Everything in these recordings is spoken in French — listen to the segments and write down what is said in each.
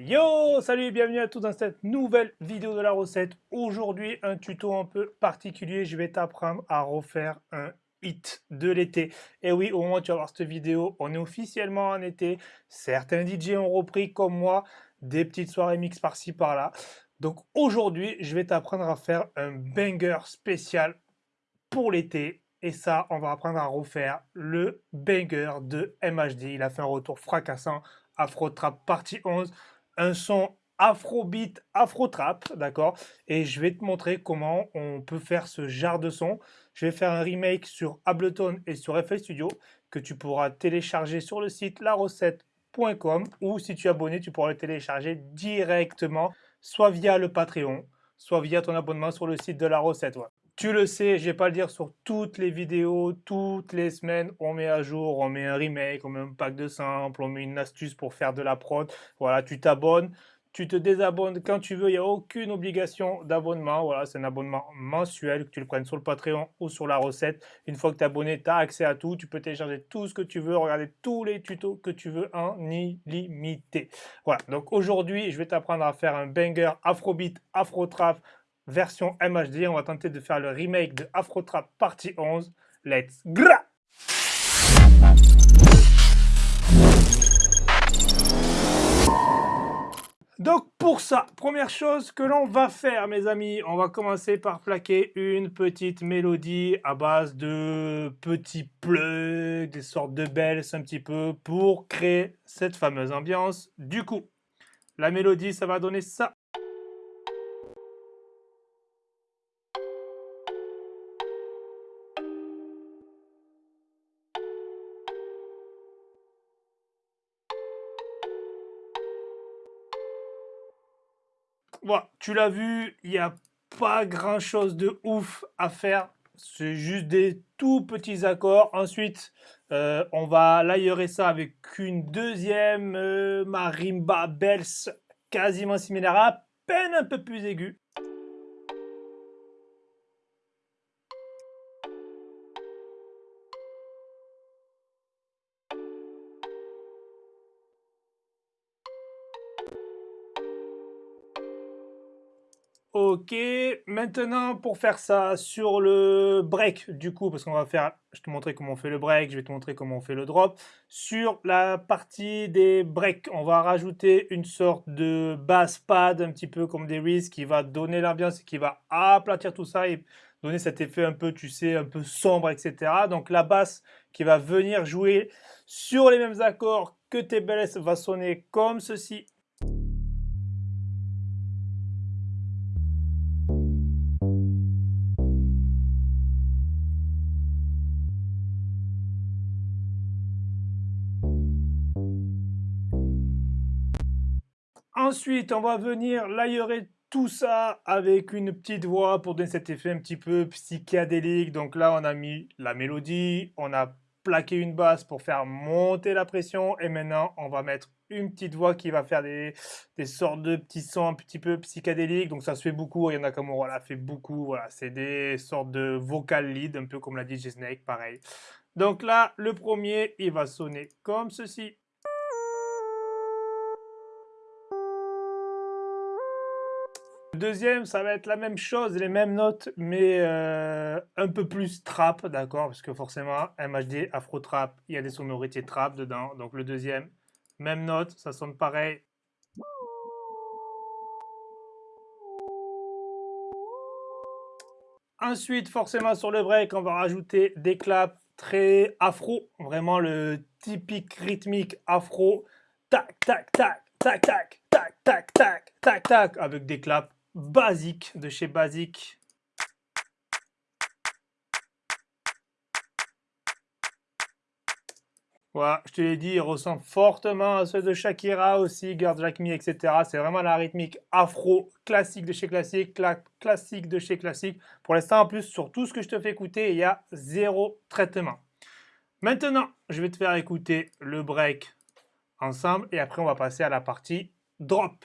Yo, salut, bienvenue à tous dans cette nouvelle vidéo de la recette. Aujourd'hui, un tuto un peu particulier. Je vais t'apprendre à refaire un hit de l'été. Et oui, au moment où tu vas voir cette vidéo, on est officiellement en été. Certains DJ ont repris, comme moi, des petites soirées mix par-ci, par-là. Donc aujourd'hui, je vais t'apprendre à faire un banger spécial pour l'été. Et ça, on va apprendre à refaire le banger de MHD. Il a fait un retour fracassant, Afro Trap partie 11, un son Afrobeat, Afro Trap, d'accord? Et je vais te montrer comment on peut faire ce genre de son. Je vais faire un remake sur Ableton et sur FL Studio que tu pourras télécharger sur le site larecette.com ou si tu es abonné, tu pourras le télécharger directement soit via le Patreon, soit via ton abonnement sur le site de la recette. Tu le sais, je vais pas le dire sur toutes les vidéos, toutes les semaines, on met à jour, on met un remake, on met un pack de samples, on met une astuce pour faire de la prod. Voilà, tu t'abonnes, tu te désabonnes quand tu veux, il n'y a aucune obligation d'abonnement. Voilà, c'est un abonnement mensuel, que tu le prennes sur le Patreon ou sur la recette. Une fois que tu es abonné, tu as accès à tout. Tu peux télécharger tout ce que tu veux, regarder tous les tutos que tu veux en illimité. Voilà, donc aujourd'hui, je vais t'apprendre à faire un banger Afrobeat, Afro Trap version MHD. On va tenter de faire le remake de Afro Trap partie 11. Let's go Donc pour ça, première chose que l'on va faire mes amis, on va commencer par plaquer une petite mélodie à base de petits plugs, des sortes de bells un petit peu pour créer cette fameuse ambiance. Du coup, la mélodie ça va donner ça. Tu l'as vu, il n'y a pas grand chose de ouf à faire. C'est juste des tout petits accords. Ensuite, euh, on va l'aérer ça avec une deuxième euh, marimba bells quasiment similaire, à peine un peu plus aiguë. Ok, maintenant pour faire ça sur le break du coup, parce qu'on va faire, je te montrer comment on fait le break, je vais te montrer comment on fait le drop. Sur la partie des breaks, on va rajouter une sorte de bass pad, un petit peu comme des Reese, qui va donner l'ambiance qui va aplatir tout ça et donner cet effet un peu, tu sais, un peu sombre, etc. Donc la basse qui va venir jouer sur les mêmes accords que tes bells va sonner comme ceci. Ensuite, on va venir l'aérer tout ça avec une petite voix pour donner cet effet un petit peu psychédélique. Donc là, on a mis la mélodie, on a plaqué une basse pour faire monter la pression. Et maintenant, on va mettre une petite voix qui va faire des, sortes de petits sons un petit peu psychédéliques. Donc ça se fait beaucoup. Il y en a comme voilà, fait beaucoup. Voilà, c'est des sortes de vocal lead, un peu comme l'a DJ Snake, pareil. Donc là, le premier, il va sonner comme ceci. Deuxième, ça va être la même chose, les mêmes notes, mais euh, un peu plus trap, d'accord Parce que forcément, MHD, Afro Trap, il y a des sonorités trap dedans. Donc le deuxième, même note, ça sonne pareil. Ensuite, forcément, sur le break, on va rajouter des claps très afro, vraiment le typique rythmique afro. Tac, tac, tac, tac, tac, tac, tac, tac, tac, tac, avec des claps basique de chez Basique. Voilà, je te l'ai dit, il ressemble fortement à ceux de Shakira aussi, Girl Jack etc. C'est vraiment la rythmique afro classique de chez Classique, classique de chez Classique. Pour l'instant, en plus, sur tout ce que je te fais écouter, il y a zéro traitement. Maintenant, je vais te faire écouter le break ensemble et après, on va passer à la partie drop.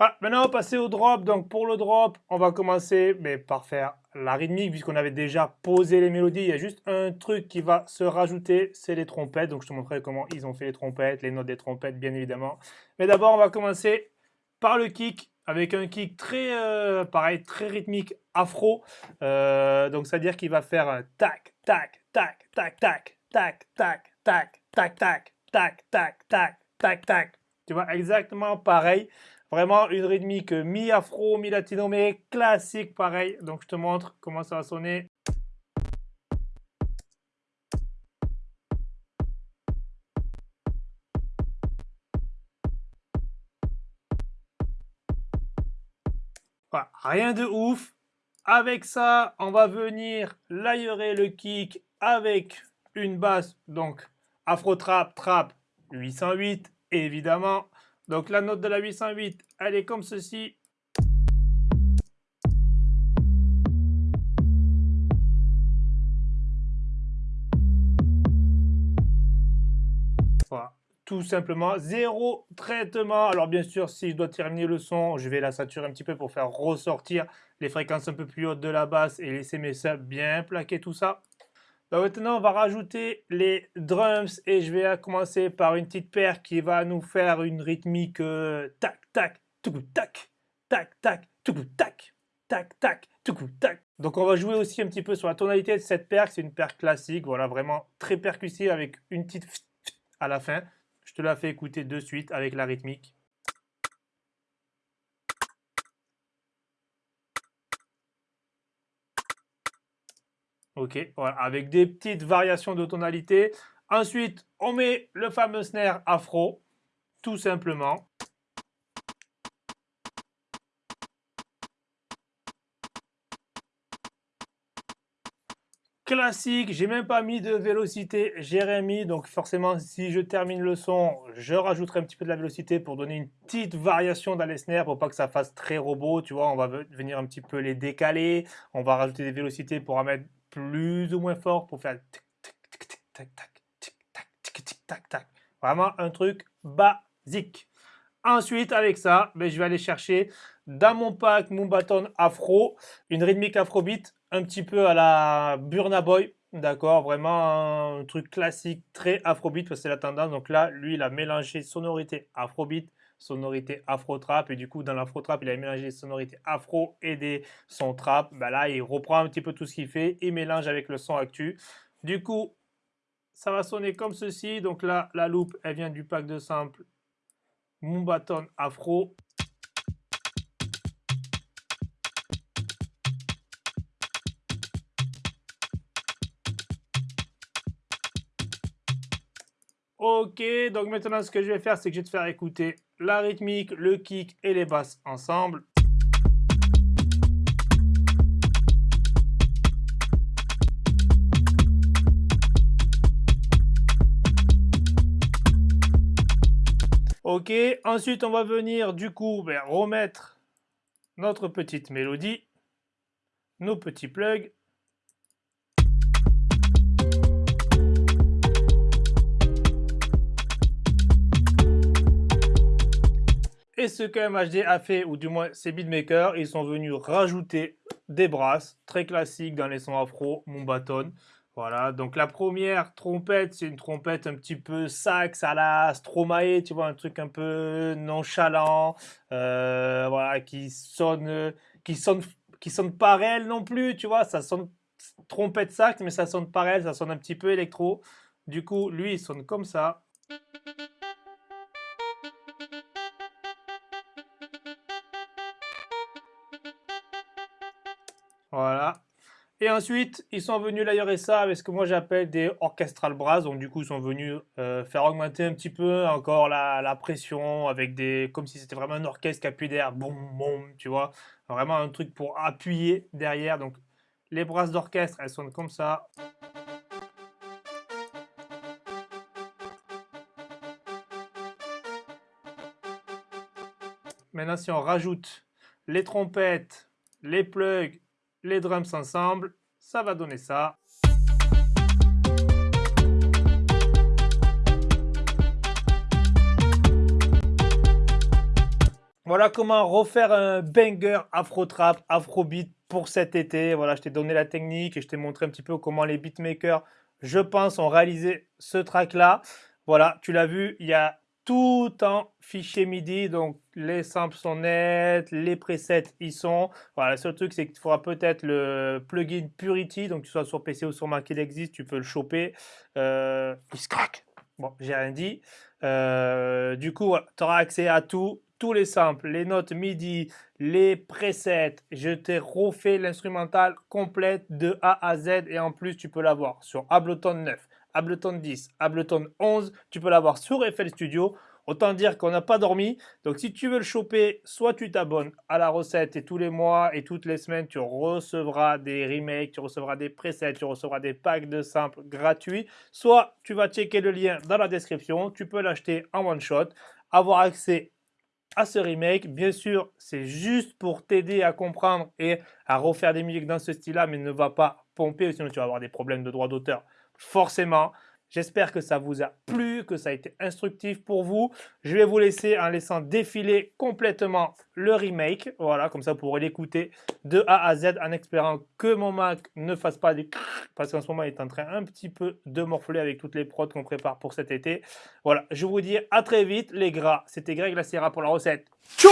Ah, maintenant, on va passer au drop. Donc, pour le drop, on va commencer mais, par faire la rythmique, puisqu'on avait déjà posé les mélodies. Il y a juste un truc qui va se rajouter, c'est les trompettes. Donc, je te montrerai comment ils ont fait les trompettes, les notes des trompettes, bien évidemment. Mais d'abord, on va commencer par le kick, avec un kick très, euh, pareil, très rythmique, afro. Euh, donc, c'est-à-dire qu'il va faire tac, tac, tac, tac, tac, tac, tac, tac, tac, tac, tac, tac, tac, tac, tac. Tu vois, exactement pareil. Vraiment une rythmique mi-afro, mi-latino, mais classique pareil. Donc je te montre comment ça va sonner. rien de ouf. Avec ça, on va venir l'aérer le kick avec une basse, donc Afro Trap, Trap 808, évidemment. Donc la note de la 808, elle est comme ceci. Voilà, tout simplement, zéro traitement. Alors bien sûr, si je dois terminer le son, je vais la saturer un petit peu pour faire ressortir les fréquences un peu plus hautes de la basse et laisser mes subs bien plaquer tout ça. Bah, maintenant, on va rajouter les drums et je vais commencer par une petite paire qui va nous faire une rythmique euh, tac, tac, tout tac, tac, tac, tout tac, tac, tac, tout tac. Donc on va jouer aussi un petit peu sur la tonalité de cette paire, c'est une paire classique, voilà, vraiment très percussive avec une petite à la fin. Je te la fais écouter de suite avec la rythmique. Ok, voilà, avec des petites variations de tonalité. Ensuite, on met le fameux snare afro, tout simplement. Classique, j'ai même pas mis de vélocité, j'ai rien donc forcément si je termine le son, je rajouterai un petit peu de la vélocité pour donner une petite variation dans les snares pour pas que ça fasse très robot, tu vois, on va venir un petit peu les décaler, on va rajouter des vélocités pour en mettre plus ou moins fort pour faire tic tic tic tic tac tac tic tac tic tic tac tac. Vraiment un truc basique. Ensuite, avec ça, ben, je vais aller chercher dans mon pack mon bâton afro, une rythmique afrobeat, un petit peu à la Burna Boy, d'accord Vraiment un truc classique, très afrobeat, parce que c'est la tendance. Donc là, lui, il a mélangé sonorité afrobeat sonorité afro-trap. Et du coup, dans l'afro-trap, il a mélangé des sonorités afro et des sons trap. Bah là, il reprend un petit peu tout ce qu'il fait et mélange avec le son actu. Du coup, ça va sonner comme ceci. Donc là, la loupe, elle vient du pack de samples bâton Afro. Ok, donc maintenant ce que je vais faire, c'est que je vais te faire écouter la rythmique, le kick et les basses ensemble. Ok, ensuite on va venir du coup ben, remettre notre petite mélodie, nos petits plugs Et ce que MHD a fait, ou du moins ses beatmakers, ils sont venus rajouter des brasses très classiques dans les sons afro, mon bâton. Voilà, donc la première trompette, c'est une trompette un petit peu sax à la Stromae, tu vois, un truc un peu nonchalant, euh, voilà, qui sonne, qui sonne, qui sonne pas réel non plus, tu vois, ça sonne trompette sax, mais ça sonne pas réel, ça sonne un petit peu électro. Du coup, lui, il sonne comme ça. Voilà. Et ensuite, ils sont venus l'aérer ça avec ce que moi j'appelle des orchestral brass. Donc du coup, ils sont venus euh, faire augmenter un petit peu encore la, pression avec des, comme si c'était vraiment un orchestre qui appuie derrière, boum, boum, tu vois. Vraiment un truc pour appuyer derrière. Donc les brasses d'orchestre, elles sonnent comme ça. Maintenant, si on rajoute les trompettes, les plugs les drums ensemble, ça va donner ça. Voilà comment refaire un banger afro trap, afrobeat pour cet été. Voilà, je t'ai donné la technique et je t'ai montré un petit peu comment les beatmakers, je pense, ont réalisé ce track là. Voilà, tu l'as vu, il y a tout en fichier MIDI, donc les samples sont nets, les presets y sont. Voilà, le seul truc c'est qu'il faudra peut-être le plugin Purity, donc que ce soit sur PC ou sur Mac, il existe, tu peux le choper. Euh, il se craque. Bon, j'ai rien dit. Euh, du coup, tu auras accès à tout, tous les samples, les notes MIDI, les presets. Je t'ai refait l'instrumental complète de A à Z et en plus, tu peux l'avoir sur Ableton 9, Ableton 10, Ableton 11. Tu peux l'avoir sur FL Studio. Autant dire qu'on n'a pas dormi. Donc si tu veux le choper, soit tu t'abonnes à la recette et tous les mois et toutes les semaines, tu recevras des remakes, tu recevras des presets, tu recevras des packs de samples gratuits. Soit tu vas checker le lien dans la description, tu peux l'acheter en one shot, avoir accès à ce remake. Bien sûr, c'est juste pour t'aider à comprendre et à refaire des musiques dans ce style-là, mais ne va pas pomper, sinon tu vas avoir des problèmes de droit d'auteur. Forcément, J'espère que ça vous a plu, que ça a été instructif pour vous. Je vais vous laisser en laissant défiler complètement le remake. Voilà, comme ça vous pourrez l'écouter de A à Z en espérant que mon Mac ne fasse pas des parce qu'en ce moment il est en train un petit peu de morfler avec toutes les prods qu'on prépare pour cet été. Voilà, je vous dis à très vite les gras. C'était Greg la Sierra pour la recette. Ciao